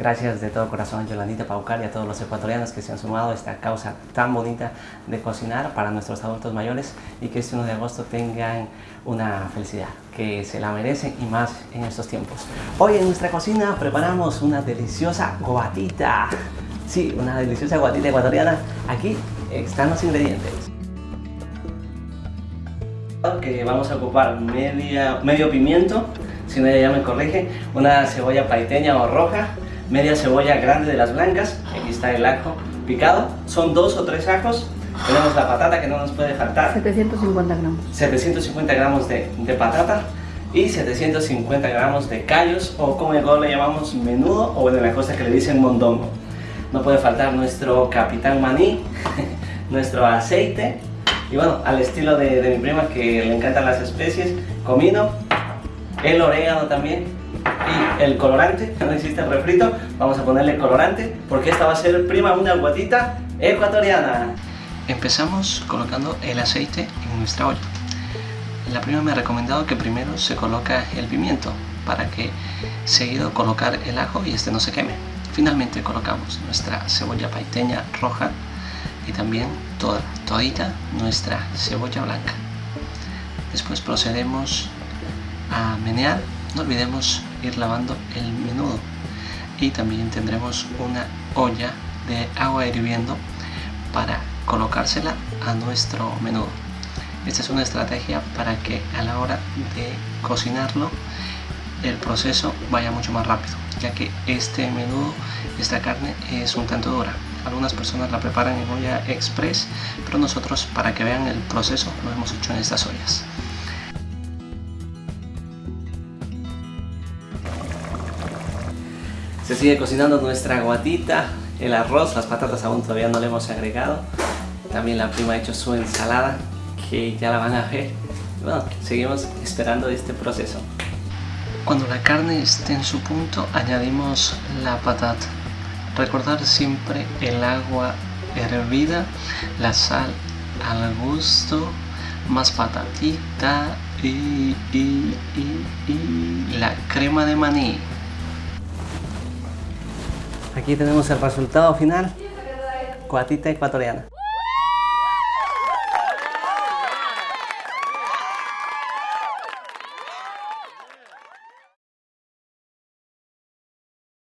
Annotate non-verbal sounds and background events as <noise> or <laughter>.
Gracias de todo corazón Yolandita Paucar y a todos los ecuatorianos que se han sumado a esta causa tan bonita de cocinar para nuestros adultos mayores y que este 1 de agosto tengan una felicidad que se la merecen y más en estos tiempos. Hoy en nuestra cocina preparamos una deliciosa guatita. Sí, una deliciosa guatita ecuatoriana. Aquí están los ingredientes. Que vamos a ocupar media, medio pimiento, si no ya me corrige, una cebolla paiteña o roja, media cebolla grande de las blancas, aquí está el ajo picado, son dos o tres ajos, tenemos la patata que no nos puede faltar. 750 gramos. 750 gramos de, de patata y 750 gramos de callos o como en le llamamos menudo o en la costa que le dicen mondongo. No puede faltar nuestro capitán maní, <laughs> nuestro aceite y bueno, al estilo de, de mi prima que le encantan las especies, comino, el orégano también y el colorante, no existe el refrito, vamos a ponerle colorante porque esta va a ser prima una guatita ecuatoriana. Empezamos colocando el aceite en nuestra olla. La prima me ha recomendado que primero se coloca el pimiento para que seguido colocar el ajo y este no se queme. Finalmente colocamos nuestra cebolla paiteña roja y también toda, todita nuestra cebolla blanca. Después procedemos a menear no olvidemos ir lavando el menudo y también tendremos una olla de agua hirviendo para colocársela a nuestro menudo. Esta es una estrategia para que a la hora de cocinarlo el proceso vaya mucho más rápido, ya que este menudo, esta carne es un tanto dura. Algunas personas la preparan en olla express, pero nosotros para que vean el proceso lo hemos hecho en estas ollas. Se sigue cocinando nuestra guatita, el arroz, las patatas aún todavía no le hemos agregado. También la prima ha hecho su ensalada, que ya la van a ver. Bueno, seguimos esperando este proceso. Cuando la carne esté en su punto, añadimos la patata. Recordar siempre el agua hervida, la sal al gusto, más patatita y, y, y, y la crema de maní. Aquí tenemos el resultado final, cuatita ecuatoriana.